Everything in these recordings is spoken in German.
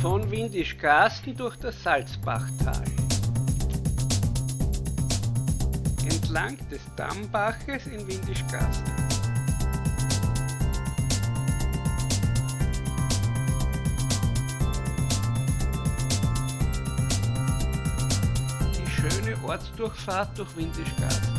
Von Windischgarsten durch das Salzbachtal. Entlang des Dammbaches in Windischgarsten. Die schöne Ortsdurchfahrt durch Windischgarsten.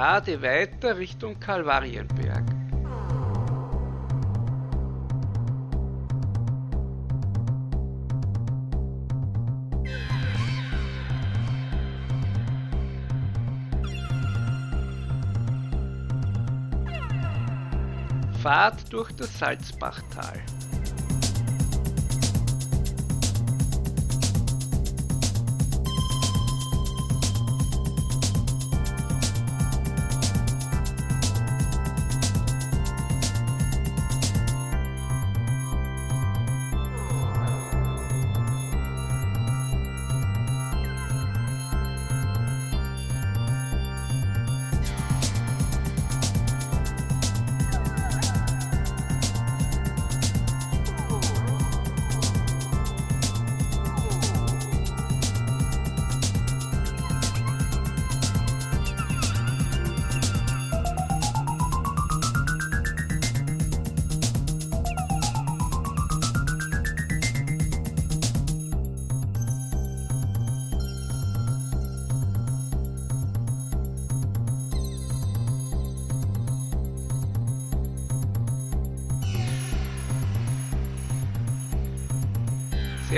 Gerade weiter Richtung Kalvarienberg. Fahrt durch das Salzbachtal.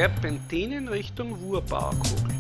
Serpentinen Richtung Wurbauerkugel. Single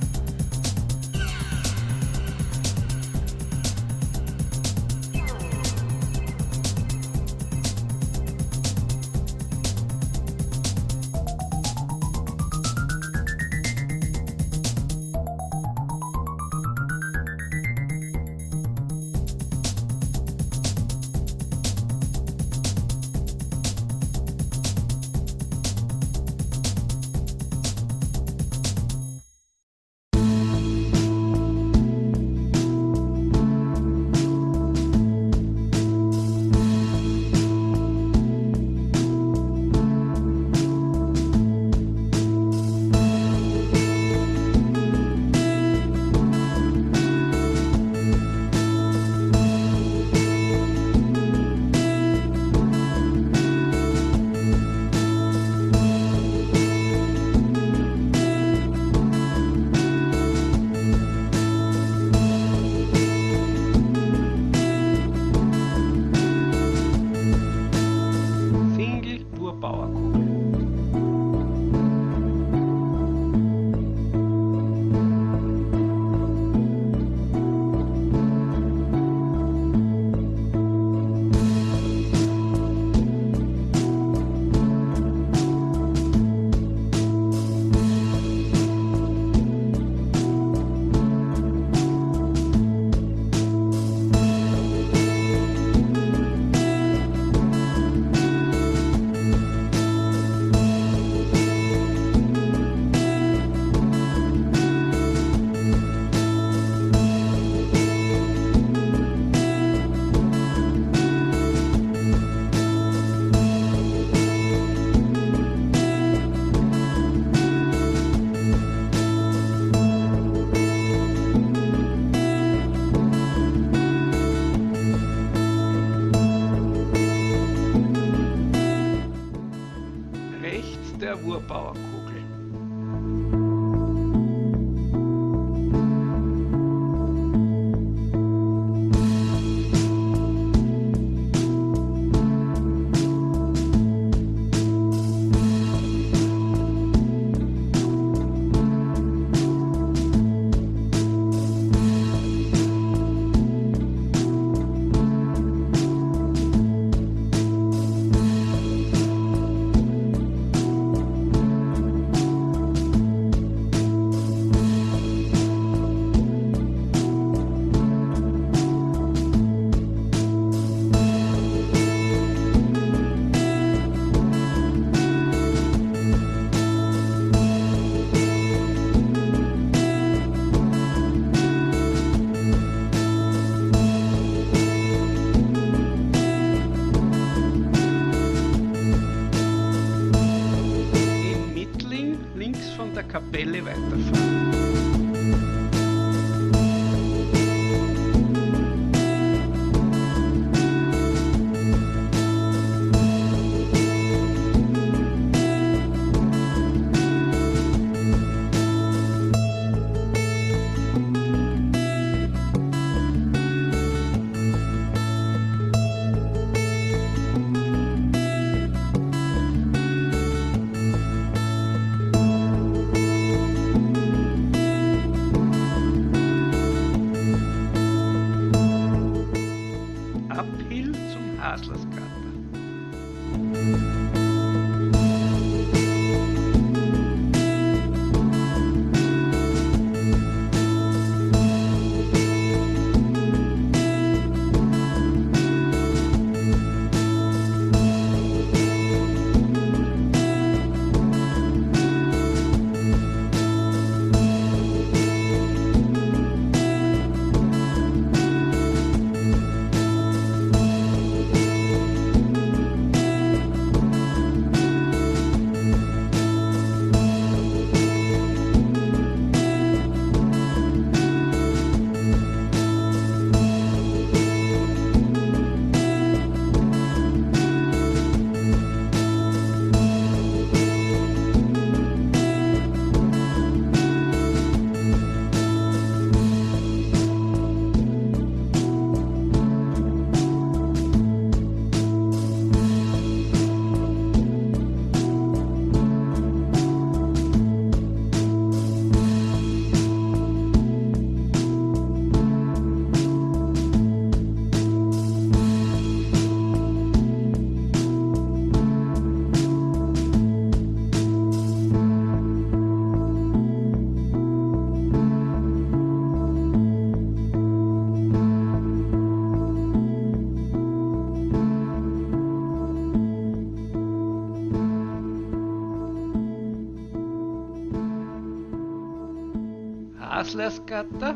Haslersgatter.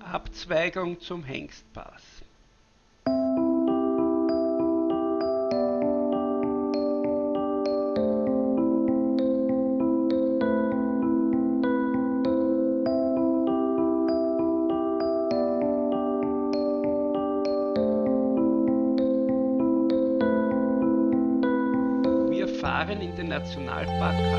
Abzweigung zum Hengstpass. Wir fahren in den Nationalpark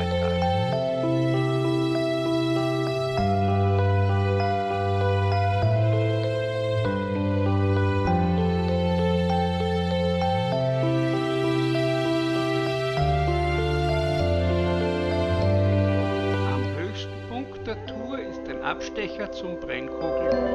Abstecher zum Brennkogel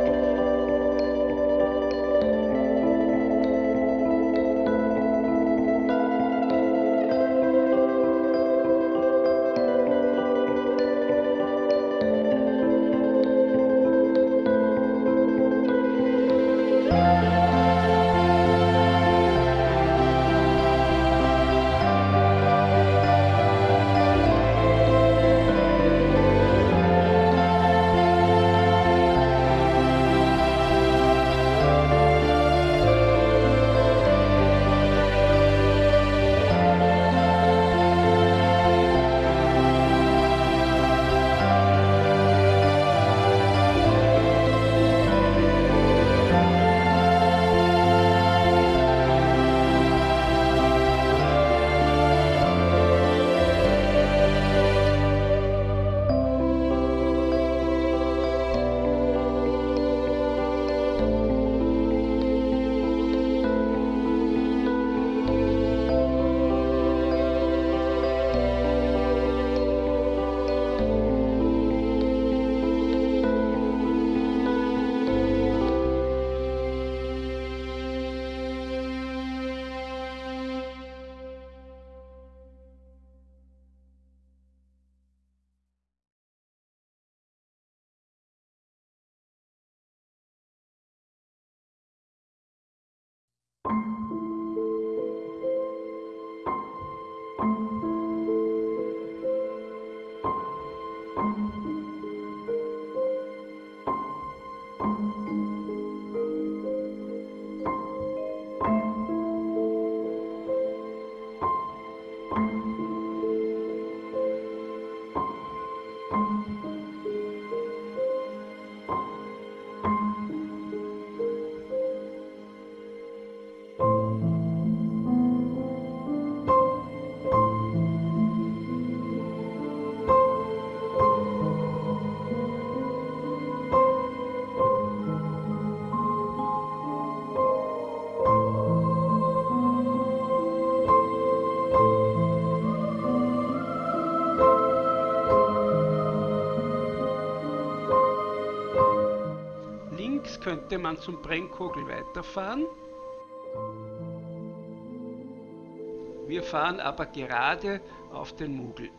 könnte man zum Brennkogel weiterfahren. Wir fahren aber gerade auf den Mugel.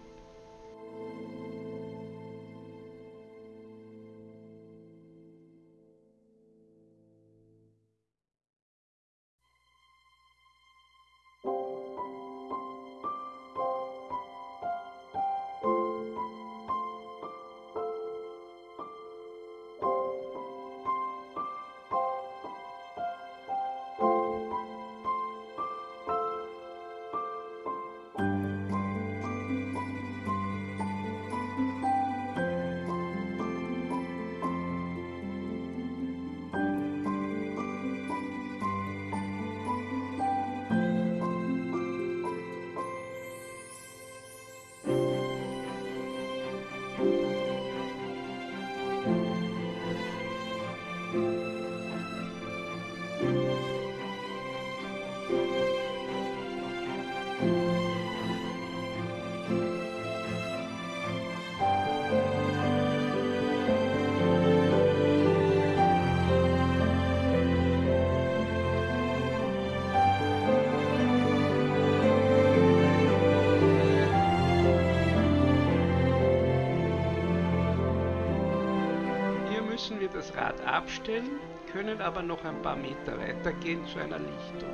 Können aber noch ein paar Meter weitergehen zu einer Lichtung.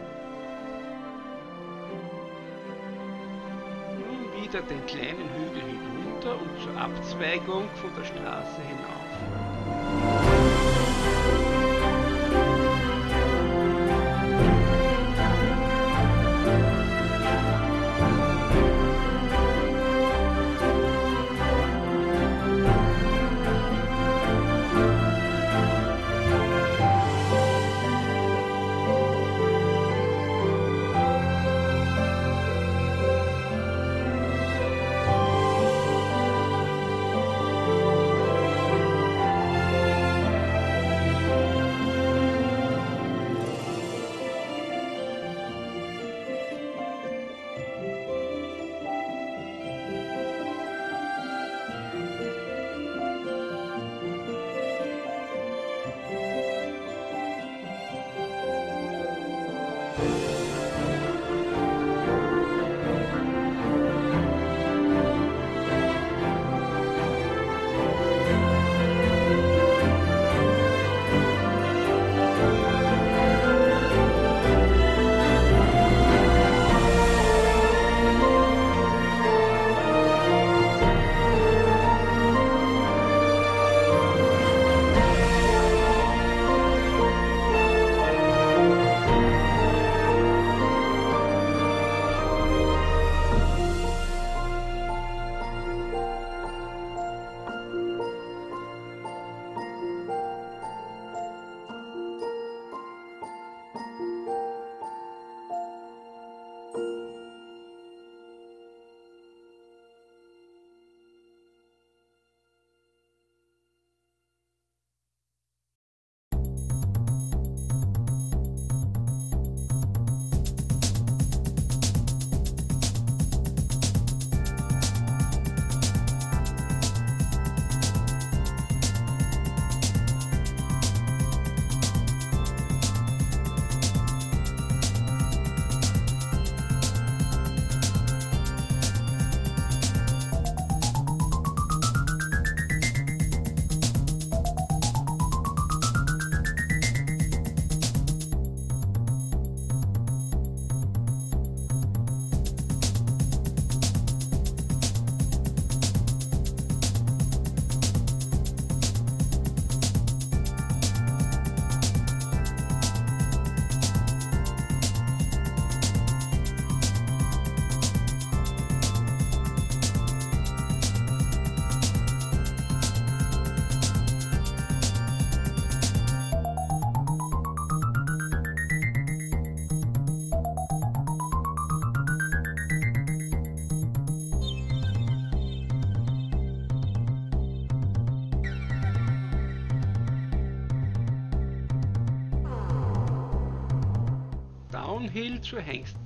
Nun wieder den kleinen Hügel hinunter und zur Abzweigung von der Straße hinauf. Downhill zur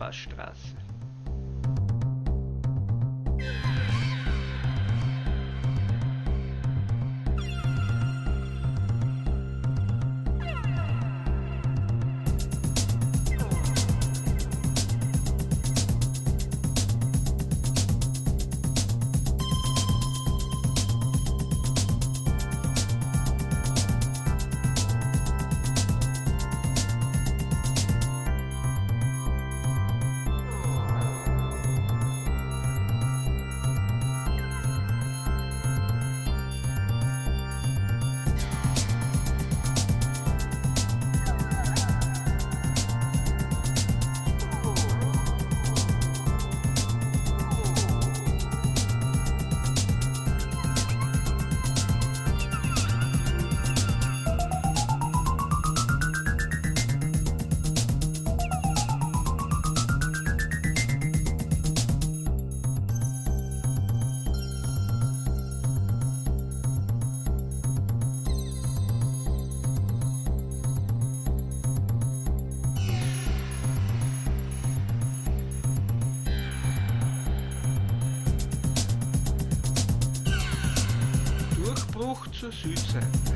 zur Südseite.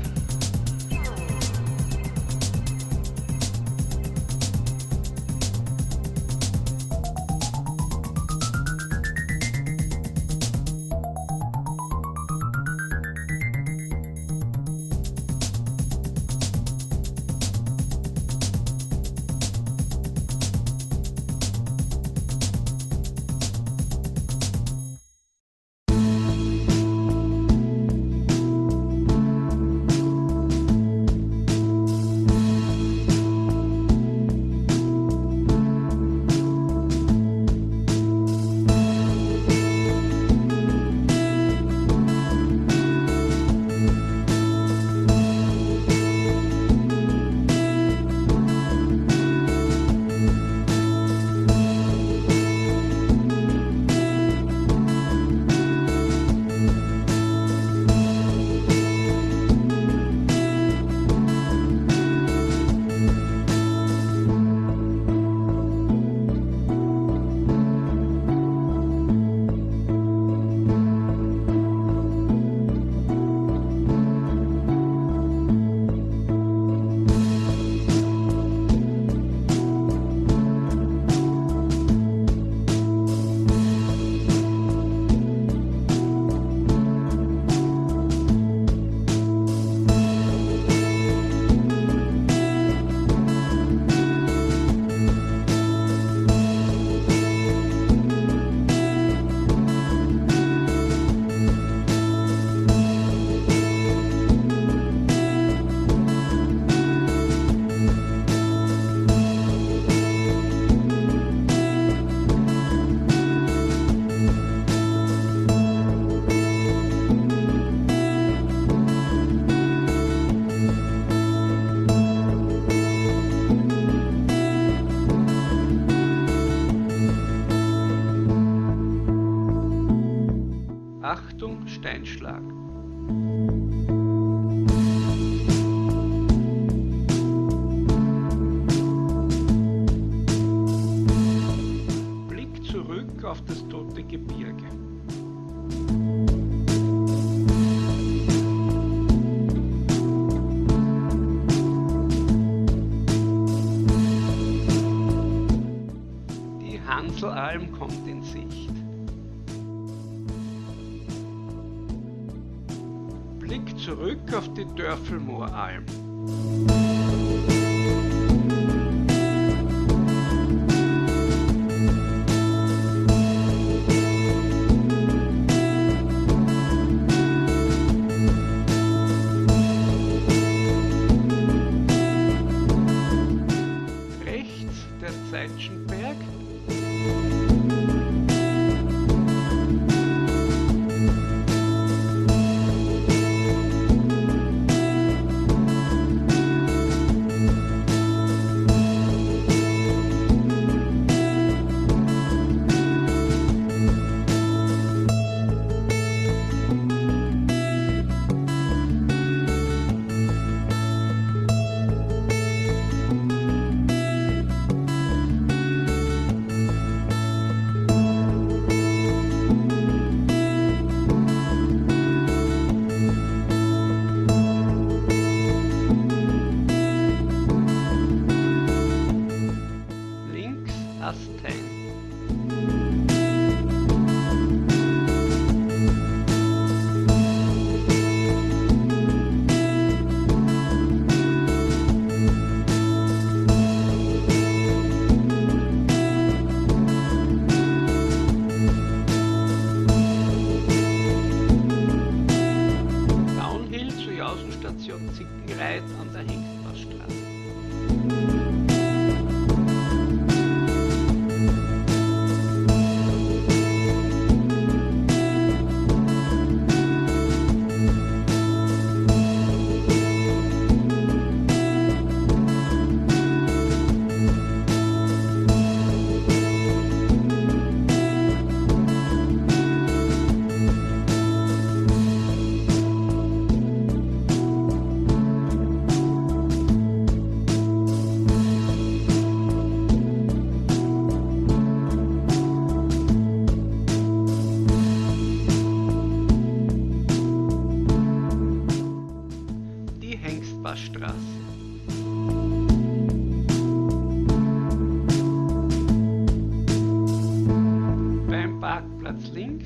Steinschlag. Zurück auf die Dörfelmooralm.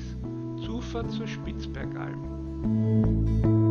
Links, Zufahrt zur Spitzbergalm.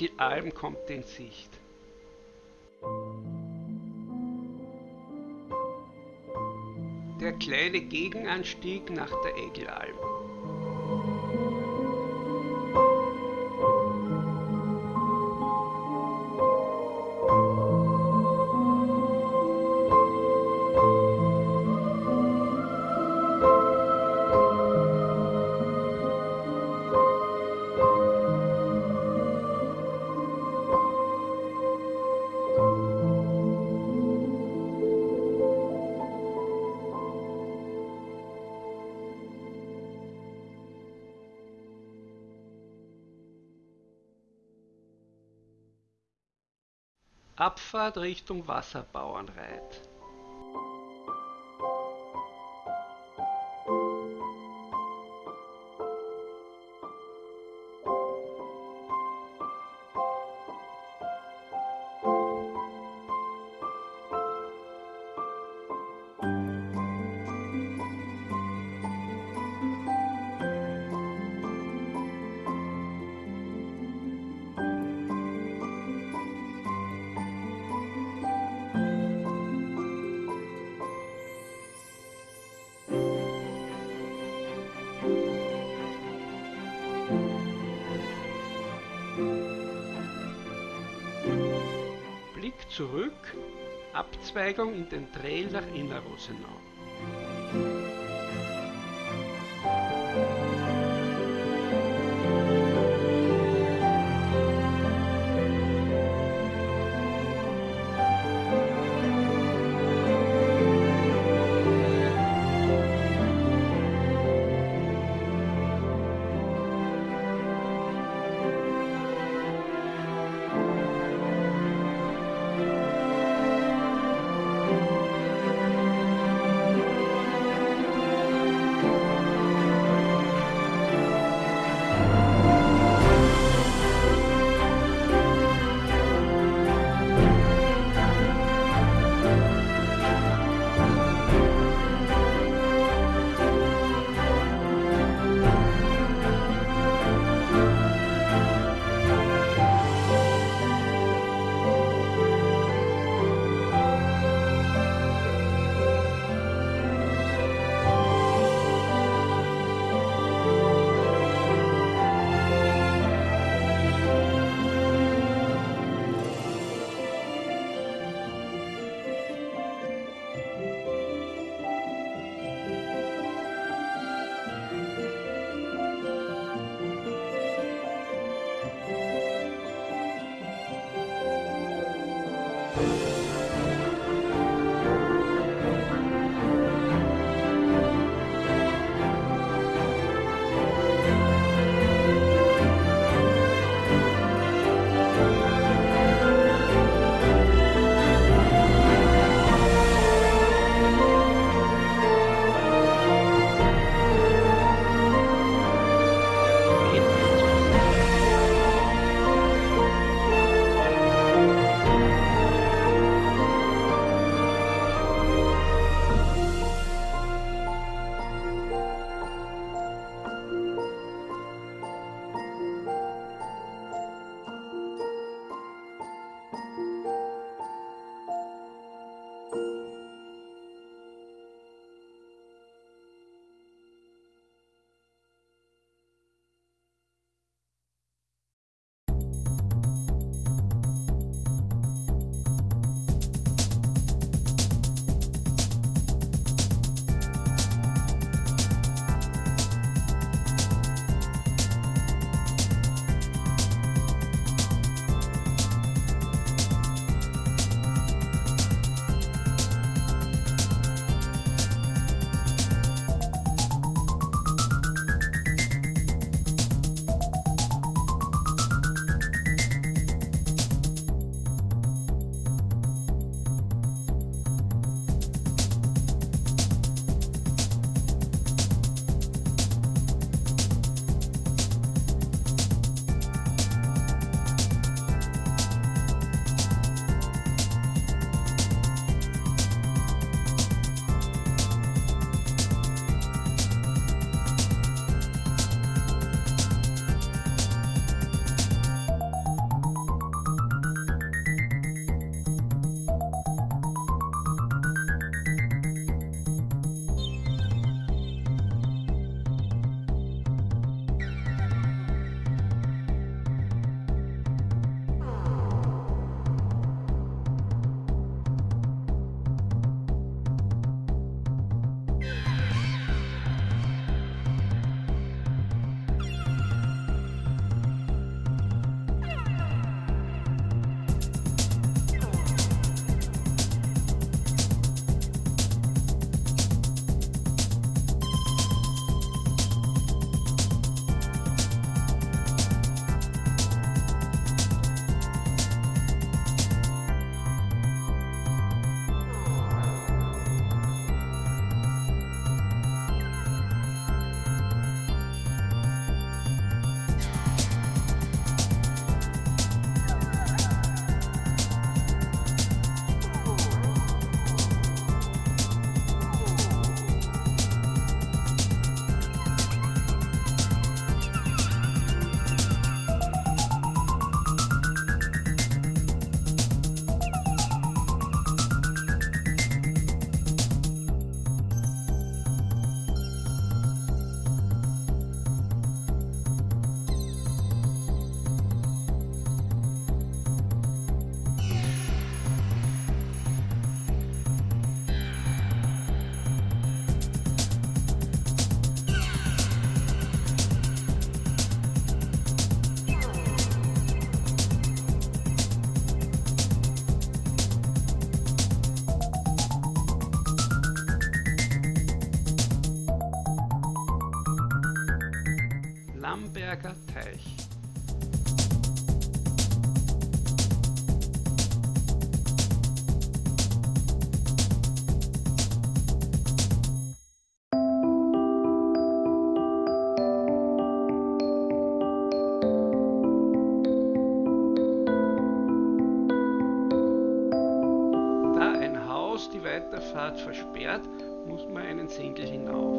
Die Egelalm kommt in Sicht. Der kleine Gegenanstieg nach der Egelalm. Abfahrt Richtung Wasserbauernreit. Zurück, Abzweigung in den Trail nach Innerrosenau. Muss man